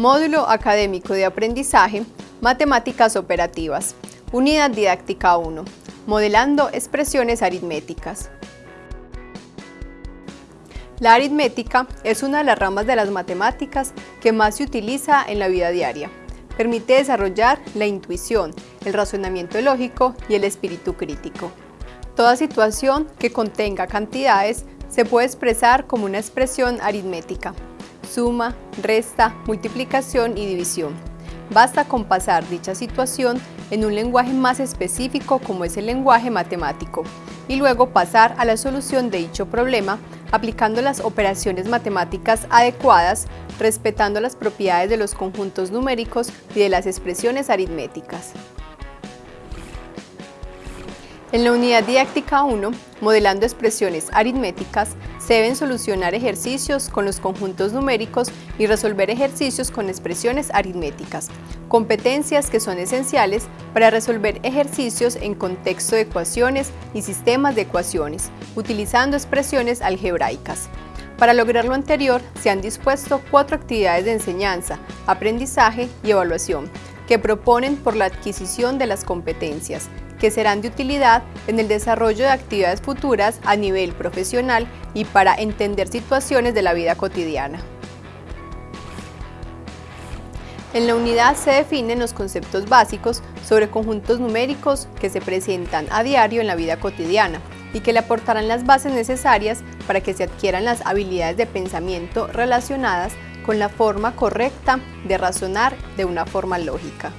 Módulo Académico de Aprendizaje, Matemáticas Operativas, Unidad Didáctica 1, Modelando Expresiones Aritméticas. La aritmética es una de las ramas de las matemáticas que más se utiliza en la vida diaria. Permite desarrollar la intuición, el razonamiento lógico y el espíritu crítico. Toda situación que contenga cantidades se puede expresar como una expresión aritmética suma, resta, multiplicación y división. Basta con pasar dicha situación en un lenguaje más específico como es el lenguaje matemático y luego pasar a la solución de dicho problema aplicando las operaciones matemáticas adecuadas, respetando las propiedades de los conjuntos numéricos y de las expresiones aritméticas. En la unidad didáctica 1, modelando expresiones aritméticas, se deben solucionar ejercicios con los conjuntos numéricos y resolver ejercicios con expresiones aritméticas, competencias que son esenciales para resolver ejercicios en contexto de ecuaciones y sistemas de ecuaciones, utilizando expresiones algebraicas. Para lograr lo anterior, se han dispuesto cuatro actividades de enseñanza, aprendizaje y evaluación, que proponen por la adquisición de las competencias, que serán de utilidad en el desarrollo de actividades futuras a nivel profesional y para entender situaciones de la vida cotidiana. En la unidad se definen los conceptos básicos sobre conjuntos numéricos que se presentan a diario en la vida cotidiana y que le aportarán las bases necesarias para que se adquieran las habilidades de pensamiento relacionadas con la forma correcta de razonar de una forma lógica.